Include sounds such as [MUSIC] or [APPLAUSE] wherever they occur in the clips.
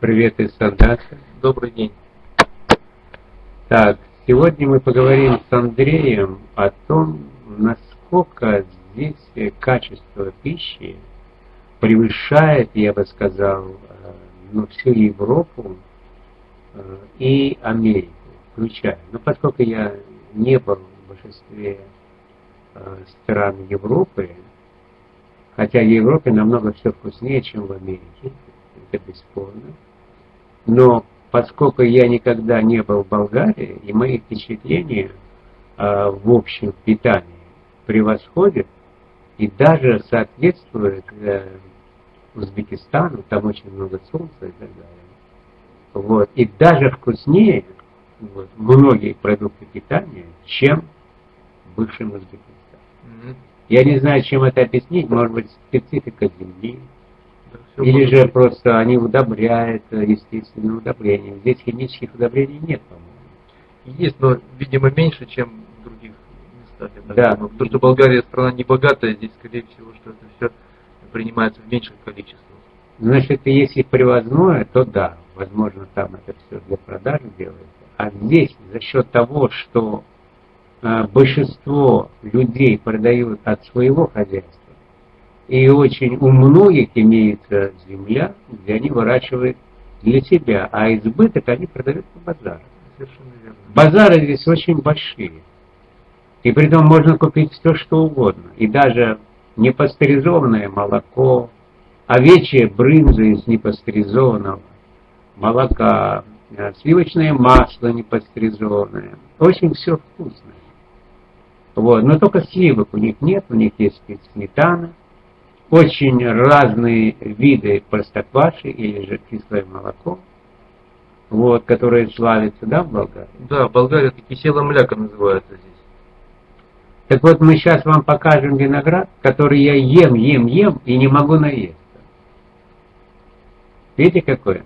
Привет из Сандаса. Добрый день. Так, сегодня мы поговорим с Андреем о том, насколько здесь качество пищи превышает, я бы сказал, э, ну, всю Европу э, и Америку, включая. Но поскольку я не был в большинстве э, стран Европы, хотя в Европе намного все вкуснее, чем в Америке, это бесспорно, но поскольку я никогда не был в Болгарии, и мои впечатления э, в общем питании превосходят и даже соответствуют э, Узбекистану, там очень много солнца и так далее. Вот. И даже вкуснее вот, многие продукты питания, чем в бывшем Узбекистане. Mm-hmm. Я не знаю, чем это объяснить, может быть, специфика земли, или же просто они удобряют э, естественные удобрения. Здесь химических удобрений нет, по-моему. Есть, но, видимо, меньше, чем в других местах. Да. Потому что Болгария страна не богатая, здесь, скорее всего, что это все принимается в меньших количествах. Значит, если привозное, то да, возможно, там это все для продажи делается. А здесь за счет того, что э, большинство людей продают от своего хозяйства, и очень у многих имеется земля, где они выращивают для себя, а избыток они продают. Совершенно верно. Базары здесь очень большие. И при этом можно купить все, что угодно. И даже непастеризованное молоко, овечье брынза из непастеризованного молока, э, сливочное масло непастеризованное. Очень все вкусное. Вот. Но только сливок у них нет, у них есть сметана, очень разные виды простокваши или же кислое молоко, вот, которые славятся, да, в Болгарии? Да, в Болгарии это кисела мляка называется здесь. Так вот, мы сейчас вам покажем виноград, который я ем, ем, ем и не могу наесться. Видите, какой?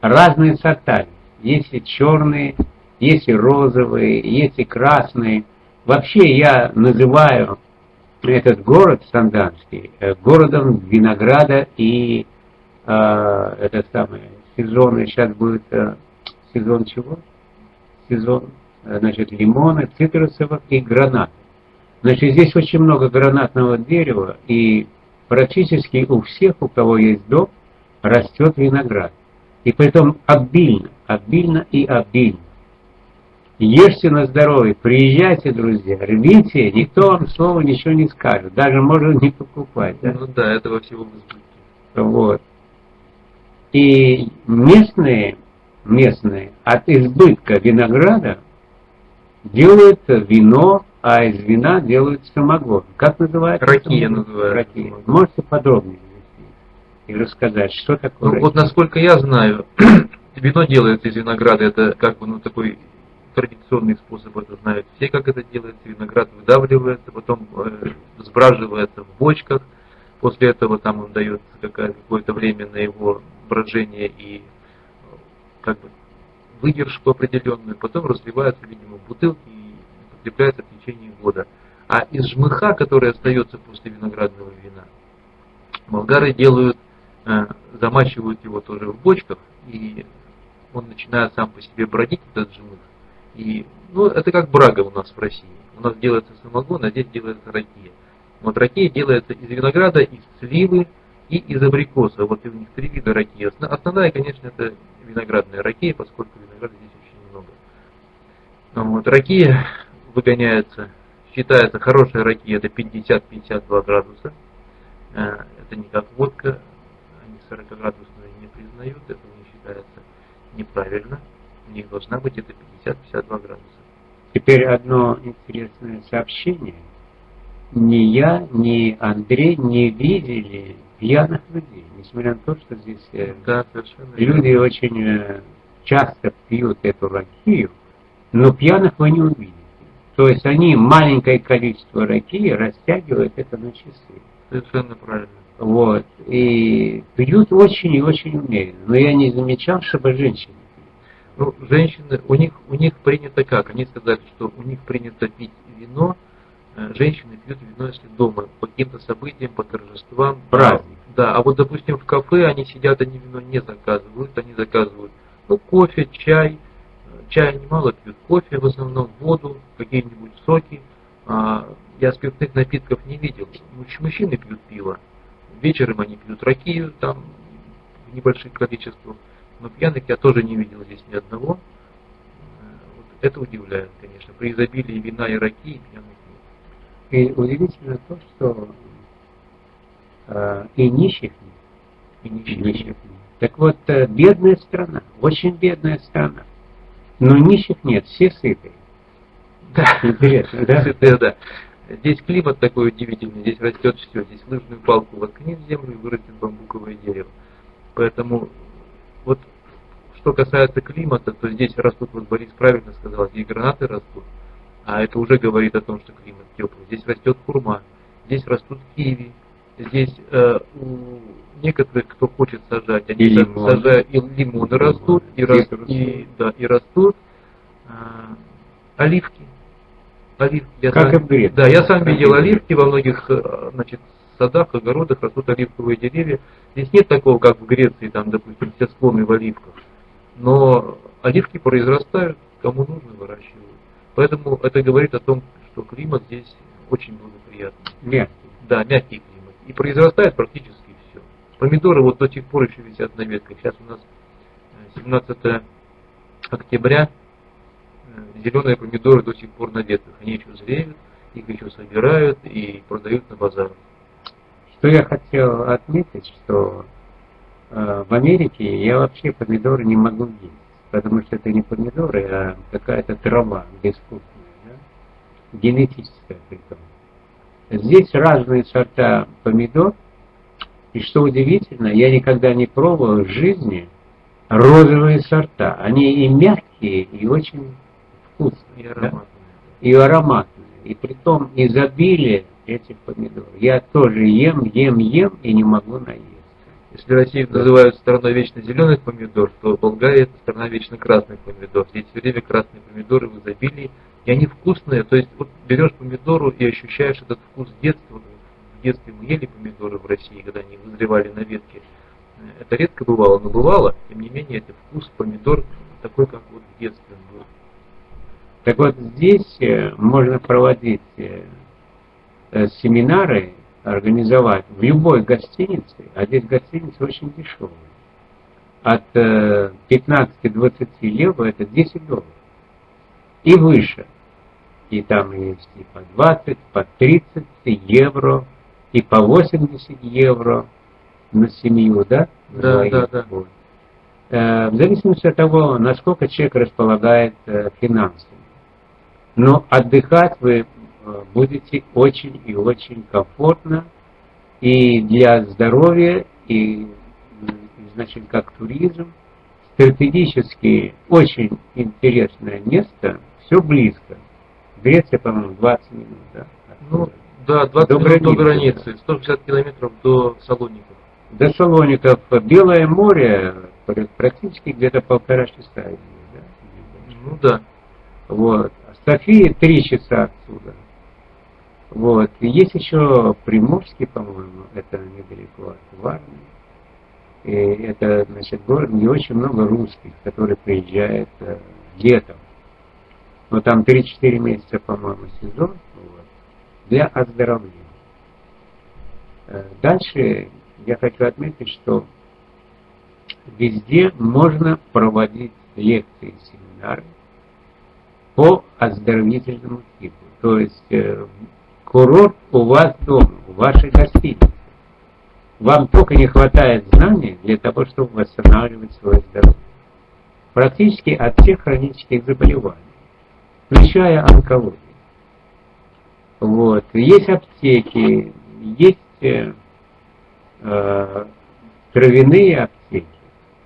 Разные сорта. Есть и черные, есть и розовые, есть и красные. Вообще я называю этот город Санданский э, городом винограда и э, это самое сезон, сейчас будет э, сезон чего? Сезон, э, значит, лимона, цитрусовых и гранат. Значит, здесь очень много гранатного дерева, и практически у всех, у кого есть дом, растет виноград. И поэтому обильно, обильно и обильно. Ешьте на здоровье, приезжайте, друзья, рвите, никто вам слова ничего не скажет, даже можно не покупать. Да? Ну да, этого всего Вот. И местные, местные от избытка винограда делают вино, а из вина делают самогон. Как называется? Ракия называется. Ракия. Можете подробнее и рассказать, что такое ну, Вот насколько я знаю, [CLEARS THROAT] вино делается из винограда, это как бы ну такой традиционный способ, это знают все, как это делается. Виноград выдавливается, потом э, сбраживается в бочках. После этого там им дается какое-то время на его брожение и как бы выдержку определенную. Потом разливается, видимо, в бутылки и употребляется в течение года. А из жмыха, который остается после виноградного вина, болгары делают, э, замачивают его тоже в бочках, и он начинает сам по себе бродить, этот жмых, и, ну, это как брага у нас в России. У нас делается самогон, а здесь делается ракия. Вот ракия делается из винограда, из сливы и из абрикоса. Вот у них три вида ракии. Основная, конечно, это виноградная ракия, поскольку винограда здесь очень много. Ну, вот, ракия выгоняется, считается хорошая ракия, это 50-52 градуса. Э, это не как водка, они 40 градусные не признают, это не считается неправильно них должна быть это 50-52 градуса. Теперь одно интересное сообщение. Ни я, ни Андрей не видели пьяных людей, несмотря на то, что здесь э, да, люди верно. очень э, часто пьют эту ракию, но пьяных вы не увидите. То есть они маленькое количество ракии растягивают это на часы. Совершенно правильно. Вот. И пьют очень и очень умеренно. Но я не замечал, чтобы женщины ну, женщины, у них, у них принято как? Они сказали, что у них принято пить вино, э, женщины пьют вино, если дома, по каким-то событиям, по торжествам. Праздник. Да, а вот, допустим, в кафе они сидят, они вино не заказывают, они заказывают ну, кофе, чай, чая немало пьют, кофе в основном, воду, какие-нибудь соки. А, я спиртных напитков не видел. Мужчины пьют пиво, вечером они пьют ракию там в небольших количествах, но пьяных я тоже не видел здесь ни одного. Э, вот это удивляет, конечно, при изобилии вина и ракии пьяных нет. И удивительно то, что э, и нищих нет. И нищих, нищих нет. Так вот, э, бедная страна, очень бедная страна. Но нищих нет, все сытые. Да, интересно, да? [LAUGHS] Сытые, да. Здесь климат такой удивительный, здесь растет все. Здесь лыжную палку воткни в землю и вырастет бамбуковое дерево. Поэтому вот что касается климата, то здесь растут, вот Борис правильно сказал, здесь гранаты растут, а это уже говорит о том, что климат теплый. Здесь растет хурма, здесь растут киви, здесь э, у некоторых, кто хочет сажать, они и сажают, и лимоны растут, и, рас, и, да, и растут э, оливки. Оливки. Я как сам, и Да, я сам видел оливки во многих э, значит, садах, огородах растут оливковые деревья. Здесь нет такого, как в Греции, там, допустим, все склоны в оливках. Но оливки произрастают, кому нужно, выращивают. Поэтому это говорит о том, что климат здесь очень благоприятный. Мягкий. Да, мягкий климат. И произрастает практически все. Помидоры вот до сих пор еще висят на ветках. Сейчас у нас 17 э, октября. Э, Зеленые помидоры до сих пор на ветках. Они еще зреют, их еще собирают и продают на базарах. Что я хотел отметить, что в Америке я вообще помидоры не могу есть, потому что это не помидоры, а какая-то трава безвкусная, да? генетическая при том. Здесь разные сорта помидор, и что удивительно, я никогда не пробовал в жизни розовые сорта. Они и мягкие, и очень вкусные, и ароматные. Да? И ароматные. И при том изобилие этих помидор. Я тоже ем, ем, ем и не могу наесть. Если Россию называют страной вечно зеленых помидор, то Болгария это страна вечно красных помидор. Здесь все время красные помидоры в изобилии, и они вкусные. То есть вот берешь помидору и ощущаешь этот вкус детства. В детстве мы ели помидоры в России, когда они вызревали на ветке. Это редко бывало, но бывало. Тем не менее, это вкус помидор такой, как вот в детстве был. Так вот здесь э, можно проводить э, Э, семинары организовать в любой гостинице, а здесь гостиницы очень дешевые, от 15-20 э, евро это 10 долларов и выше. И там есть и по 20, по 30 евро, и по 80 евро на семью, да? Да, да, да. Вот. Э, в зависимости от того, насколько человек располагает финансами. Но отдыхать вы Э, будете очень и очень комфортно и для здоровья, и, значит, как туризм. Стратегически очень интересное место, все близко. Греция, по-моему, 20 минут, да? Ну, да, 20 до минут границы. до границы, 160 километров до Салоников. До Салоников. Белое море практически где-то полтора часа. Да? Ну да. Вот. София три часа отсюда. Вот. И есть еще Приморский, по-моему, это недалеко от Варны. И это, значит, город, где очень много русских, которые приезжают э, летом. Но там 3-4 месяца, по-моему, сезон вот, для оздоровления. Э, дальше я хочу отметить, что везде можно проводить лекции, семинары по оздоровительному типу. То есть э, Курорт у вас дома, в вашей гостинице. Вам только не хватает знаний для того, чтобы восстанавливать свое здоровье. Практически от всех хронических заболеваний, включая онкологию. Вот. Есть аптеки, есть э, э, травяные аптеки,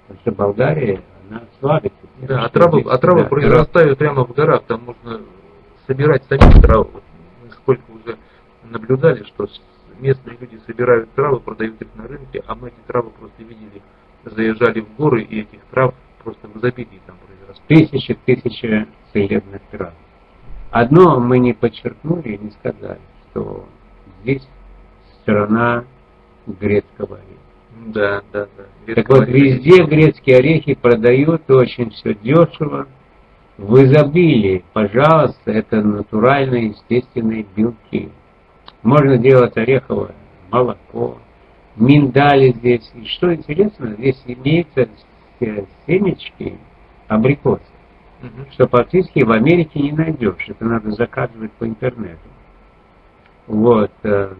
потому что Болгария, она слабится. Да, а травы, а травы да, произрастают прямо в горах, там можно собирать самих травы сколько уже наблюдали, что местные люди собирают травы, продают их на рынке, а мы эти травы просто видели, заезжали в горы, и этих трав просто в изобилии там произросло. Тысячи, тысячи целебных трав. Одно мы не подчеркнули и не сказали, что здесь страна грецкого ореха. Да, да, да. Так вот, везде грецкие орехи продают очень все дешево, в изобилии. Пожалуйста, это натуральные, естественные белки. Можно делать ореховое молоко, миндали здесь. И что интересно, здесь имеются семечки абрикоса, угу. что практически в Америке не найдешь. Это надо заказывать по интернету. Вот. Э,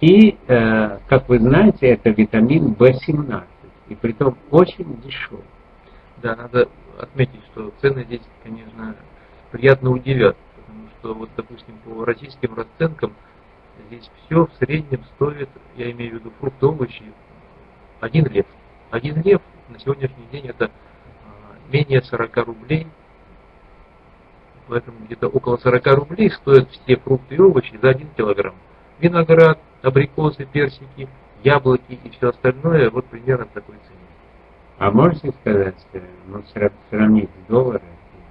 и, э, как вы знаете, это витамин В17. И при том очень дешевый. Да, надо отметить, что цены здесь, конечно, приятно удивят. Потому что, вот, допустим, по российским расценкам здесь все в среднем стоит, я имею в виду фрукты, овощи, один лев. Один лев на сегодняшний день это а, менее 40 рублей. Поэтому где-то около 40 рублей стоят все фрукты и овощи за 1 килограмм. Виноград, абрикосы, персики, яблоки и все остальное вот примерно такой цене. А можете сказать, ну, сравнить доллары,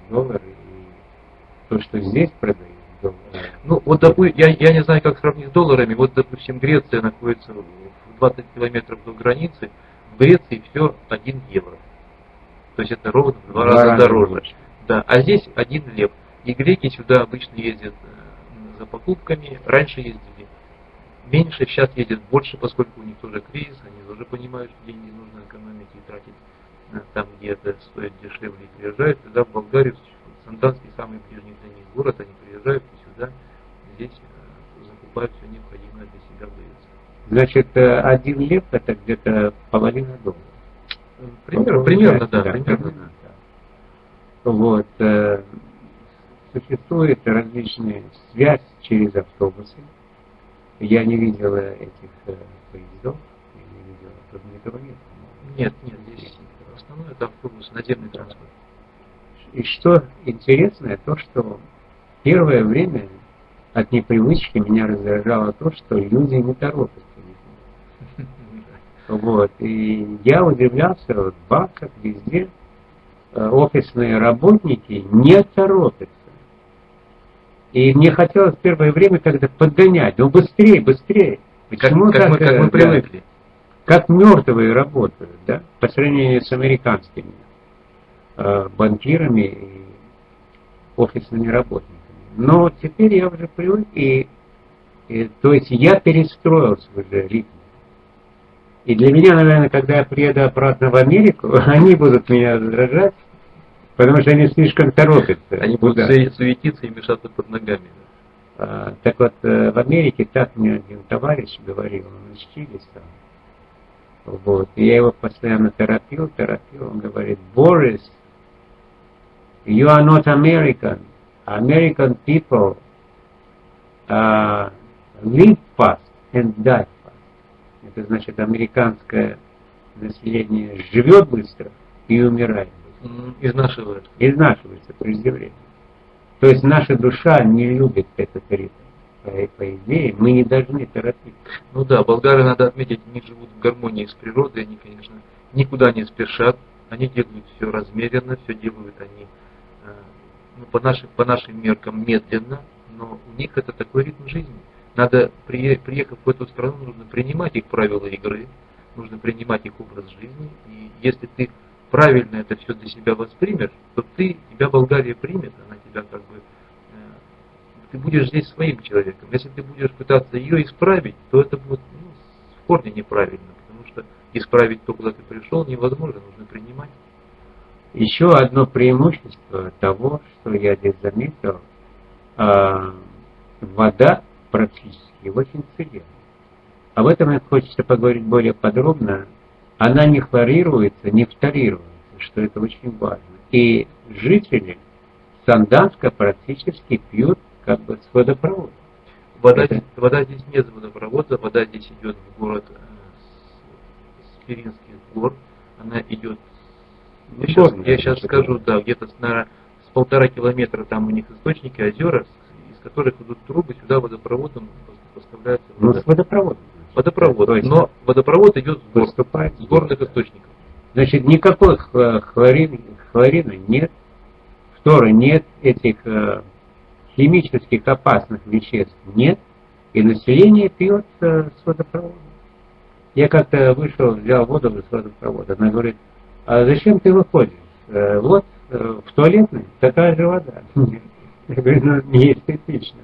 доллары и то, что здесь продают? Ну, вот, допустим, я, я не знаю, как сравнить с долларами. Вот, допустим, Греция находится в 20 километров до границы. В Греции все 1 евро. То есть это ровно в два раза дороже. Больше. Да, а здесь 1 лев. И греки сюда обычно ездят э, за покупками. Раньше ездили меньше, сейчас ездят больше, поскольку у них тоже кризис. Они уже понимают, что деньги нужно экономить и тратить там, где это стоит дешевле, и приезжают. Тогда в Болгарию, Санданский самый ближний для них город, они приезжают и сюда, здесь э, закупают все необходимое для себя в Значит, э, один лев это где-то половина доллара. Примерно, ну, примерно, да, да, примерно, да. Вот. Э, существует различные связь через автобусы. Я не видел этих поездов, я не видел, тут этого нет. Нет, нет, здесь в основном это автобус, наземный транспорт. И что интересное, то, что первое время от непривычки меня раздражало то, что люди не торопятся. [LAUGHS] Вот. И я удивлялся, вот в банках везде э, офисные работники не торопятся. И мне хотелось первое время когда подгонять, ну быстрее, быстрее. Почему как, как, мы, как мы привыкли. Как мертвые работают, да, по сравнению с американскими э, банкирами и офисными работниками. Но теперь я уже привык, и, и то есть я перестроился уже ритм. И для меня, наверное, когда я приеду обратно в Америку, [LAUGHS] они будут меня раздражать, потому что они слишком торопятся. Они будут суетиться и мешаться под ногами. А, так вот, э, в Америке так мне один товарищ говорил, он из Чили сам. Вот. И я его постоянно торопил, торопил. Он говорит, Борис, you are not American. American people uh, live fast and die fast. Это значит, американское население живет быстро и умирает Изнашивается. Изнашивается преждевременно. То есть наша душа не любит этот ритм. По, по идее, мы не должны торопиться. Ну да, болгары, надо отметить, они живут в гармонии с природой, они, конечно, никуда не спешат, они делают все размеренно, все делают они э, ну, по, нашим, по нашим меркам медленно, но у них это такой ритм жизни. Надо, приехав в эту страну, нужно принимать их правила игры, нужно принимать их образ жизни, и если ты правильно это все для себя воспримешь, то ты, тебя Болгария примет, она тебя как бы, э, ты будешь здесь своим человеком. Если ты будешь пытаться ее исправить, то это будет ну, в корне неправильно, потому что исправить то, куда ты пришел, невозможно, нужно принимать. Еще одно преимущество того, что я здесь заметил, э, вода практически очень целебна. Об этом мне хочется поговорить более подробно она не хлорируется, не фторируется, что это очень важно. И жители Санданска практически пьют как бы с водопровода. Вода, это... вода здесь нет с водопровода, вода здесь идет в город э, с Пиринских гор, она идет, я сейчас, я сейчас скажу, да, где-то наверное, с полтора километра там у них источники, озера, из которых идут трубы, сюда водопроводом поставляются. Ну, с водопроводом. Водопровод. Есть, но водопровод идет с, гор, с горных источников. Значит, никакой хлорин, хлорина нет, фтора нет, этих э, химических опасных веществ нет, и население пьет э, с водопровода. Я как-то вышел, взял воду из водопровода. Она говорит, а зачем ты выходишь? «Э, вот, э, в туалетной такая же вода. [LAUGHS] Я говорю, ну, не эстетично.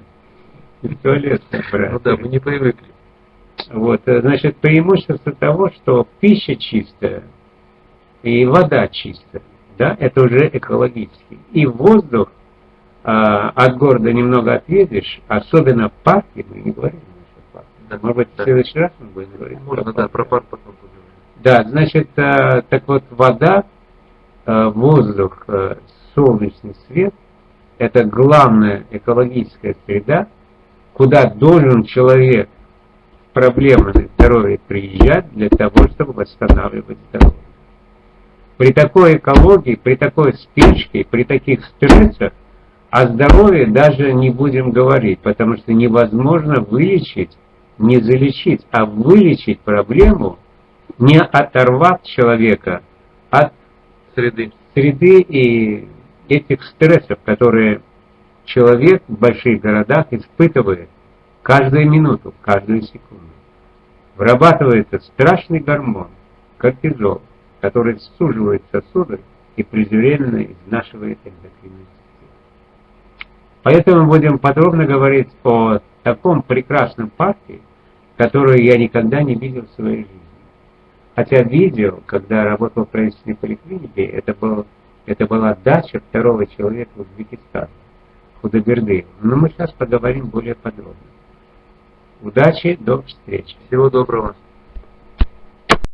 В туалет. Ну да, мы не привыкли. Вот, э, значит, преимущество того, что пища чистая и вода чистая, да, это уже экологически. И воздух а, от города немного отъедешь, особенно парки, мы не говорим да, может быть, да. в следующий раз мы будем говорить. Можно, да, про парк потом поговорим. Да, значит, э, так вот, вода, э, воздух, э, солнечный свет – это главная экологическая среда, куда должен человек с проблемами здоровья приезжать для того, чтобы восстанавливать здоровье. При такой экологии, при такой спешке, при таких стрессах о здоровье даже не будем говорить, потому что невозможно вылечить не залечить, а вылечить проблему, не оторвав человека от среды, среды и этих стрессов, которые человек в больших городах испытывает каждую минуту, каждую секунду. Вырабатывается страшный гормон, кортизол, который суживает сосуды и преждевременно изнашивает эндокринную систему. Поэтому будем подробно говорить о таком прекрасном парке, которую я никогда не видел в своей жизни. Хотя видел, когда работал в правительственной поликлинике, это, был, это была дача второго человека в Узбекистане, Худоберды. Но мы сейчас поговорим более подробно. Удачи, до встречи. Всего доброго.